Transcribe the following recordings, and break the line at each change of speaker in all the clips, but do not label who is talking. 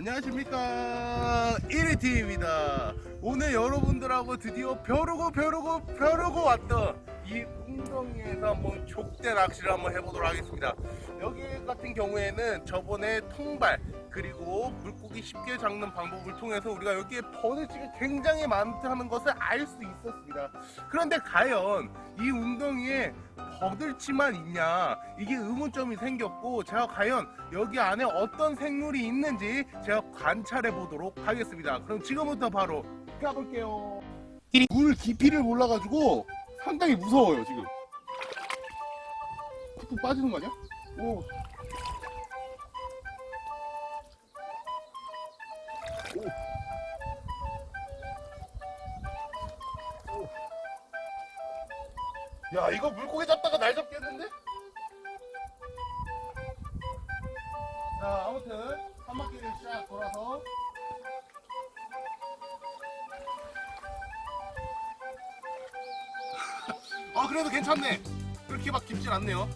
안녕하십니까. 1위TV입니다. 오늘 여러분들하고 드디어 벼르고 벼르고 벼르고 왔던 이 웅덩이에서 한번 족대 낚시를 한번 해보도록 하겠습니다. 여기 같은 경우에는 저번에 통발 그리고 물고기 쉽게 잡는 방법을 통해서 우리가 여기에 버들치가 굉장히 많다는 것을 알 수 있었습니다. 그런데 과연 이 웅덩이에 버들치만 있냐? 이게 의문점이 생겼고 제가 과연 여기 안에 어떤 생물이 있는지 제가 관찰해 보도록 하겠습니다. 그럼 지금부터 바로 가볼게요. 물 깊이를 몰라가지고 상당히 무서워요 지금 푹푹 빠지는 거 아니야? 오. 오. 오. 야 이거 물고기 잡다가 날 잡겠는데? 자 아무튼 한 바퀴를 쫙 돌아서 아 그래도 괜찮네. 그렇게 막 깊진 않네요.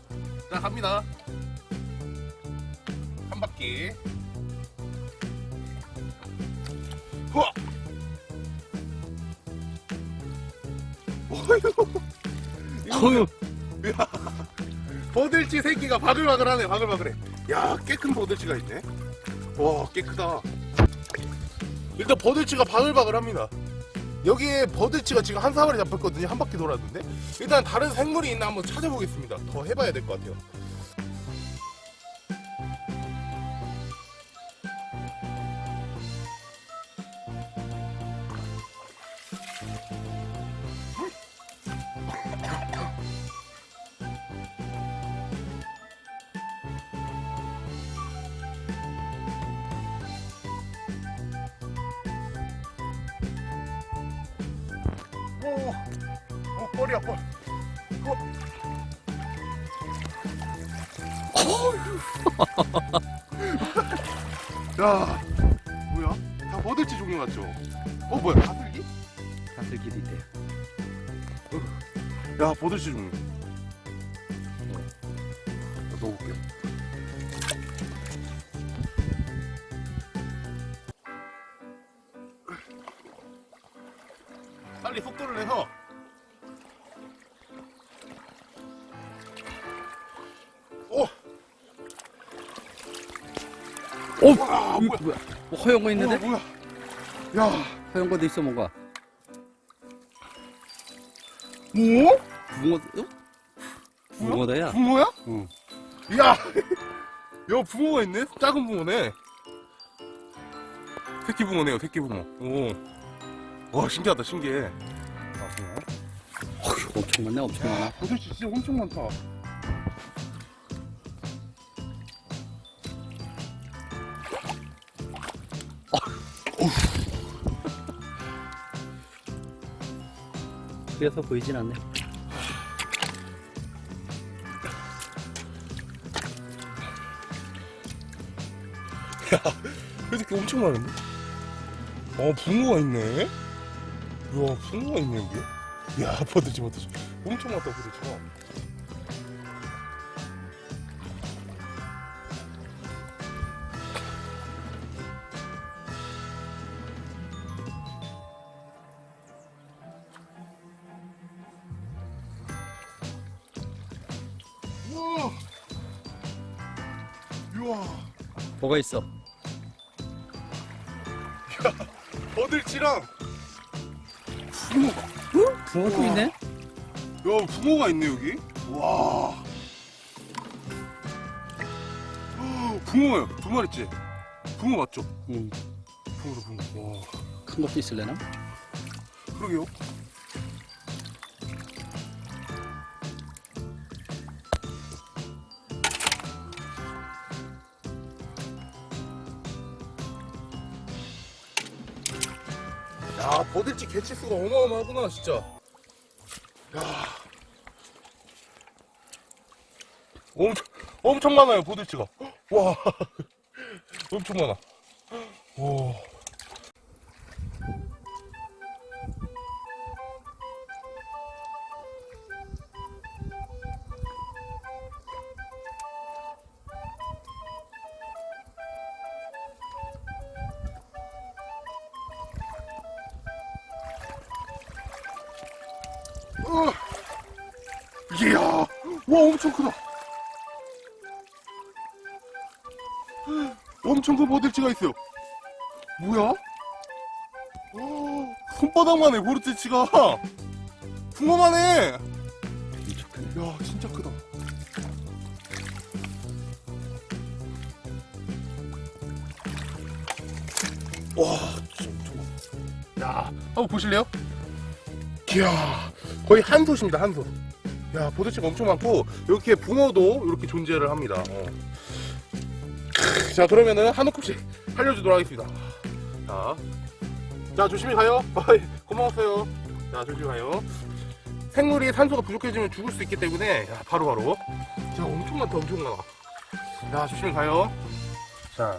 자 갑니다. 한 바퀴. 우와! 어휴. 이거 버들치 새끼가 바글바글하네 바글바글해. 야꽤 큰 버들치가 있네. 와꽤 크다. 일단 버들치가 바글바글합니다 여기에 버들치가 지금 한 사마리 잡혔거든요. 한 바퀴 돌았는데. 일단 다른 생물이 있나 한번 찾아보겠습니다. 더 해봐야 될 것 같아요 오, 어, 뻘이야 뻘. 어. 야, 뭐야? 다 버들치 종류 같죠? 어, 뭐야? 가슬기?
가슬길이 있대요.
야, 버들치 종류. 나 넣어볼게요. 빨리 속도를 내서 오!
오!
와,
뭐야? 뭐 허연 거 있는데?
뭐야, 뭐야? 야,
허연 거도 있어 뭔가.
뭐?
붕어, 어? 붕어다야.
붕어야?
응.
야, 야 붕어가 있네? 작은 붕어네. 새끼 붕어네요, 새끼 붕어. 오, 와 신기하다, 신기해. 아, 붕어?
어휴, 엄청 많네, 엄청 많아.
도대체 진짜 엄청 많다.
그래서 보이진 않네.
이 새끼 엄청 많은데? 어, 붕어가 있네. 이야, 붕어가 있네 여기. 야, 버들지 버들지. 엄청 많다 버들지가. 우와. 우와.
뭐가 있어?
버들치랑 붕어.
붕어도
우와.
있네?
야, 붕어가 있네 여기. 와. 붕어요. 두 마리째. 붕어 맞죠?
응.
붕어다 붕어. 와.
큰 것도 있을래나?
그러게요. 버들치 개체수가 어마어마하구나, 진짜. 야. 엄청, 엄청 많아요, 버들치가. 와. 엄청 많아. 와. 와 엄청 크다 엄청 큰 버들치가 있어요 뭐야? 어, 손바닥만 해 버들치가 붕어만 해
크네.
야 진짜 크다 와 진짜 야 한번 보실래요? 이야 거의 한 솥입니다 한솥 야 보드치가 엄청 많고 이렇게 붕어도 이렇게 존재를 합니다. 어. 크, 자 그러면은 한 움큼씩 살려주도록 하겠습니다. 자, 자 조심히 가요. 고마웠어요. 자 조심히 가요. 생물이 산소가 부족해지면 죽을 수 있기 때문에 야, 바로 바로. 자 엄청 많다 엄청 많아. 자 조심히 가요. 자,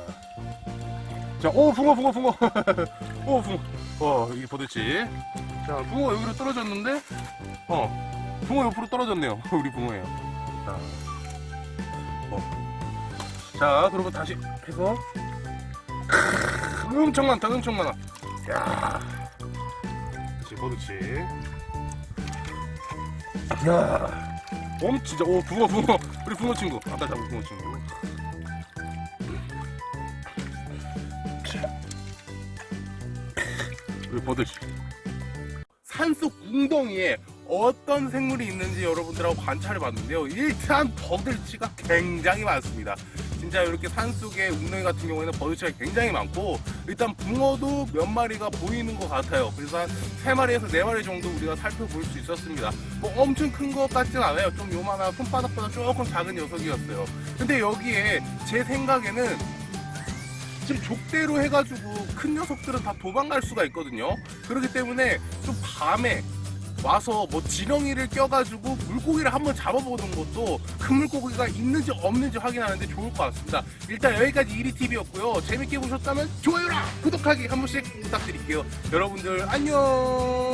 자, 오 붕어 붕어 붕어. 오 붕어. 어 이게 보듯이 자 붕어 여기로 떨어졌는데 어 붕어 옆으로 떨어졌네요. 우리 붕어예요. 자, 어. 자 그러면 다시 해서. 엄청 많다 엄청 많아. 야. 그렇지 보듯이 야, 엄 진짜. 오 붕어 붕어. 우리 붕어 친구. 아까 잡은 붕어 친구. 우리 버들. 산속 웅덩이에 어떤 생물이 있는지 여러분들하고 관찰해 봤는데요. 일단 버들치가 굉장히 많습니다. 진짜 이렇게 산속의 웅덩이 같은 경우에는 버들치가 굉장히 많고 일단 붕어도 몇 마리가 보이는 것 같아요. 그래서 한 3마리에서 4마리 정도 우리가 살펴볼 수 있었습니다. 뭐 엄청 큰 것 같진 않아요. 좀 요만한 손바닥보다 조금 작은 녀석이었어요. 근데 여기에 제 생각에는 지금 족대로 해가지고 큰 녀석들은 다 도망갈 수가 있거든요. 그렇기 때문에 좀 밤에 와서 뭐 지렁이를 껴가지고 물고기를 한번 잡아보는 것도 큰 물고기가 있는지 없는지 확인하는데 좋을 것 같습니다. 일단 여기까지 이리TV였고요. 재밌게 보셨다면 좋아요랑 구독하기 한 번씩 부탁드릴게요. 여러분들 안녕!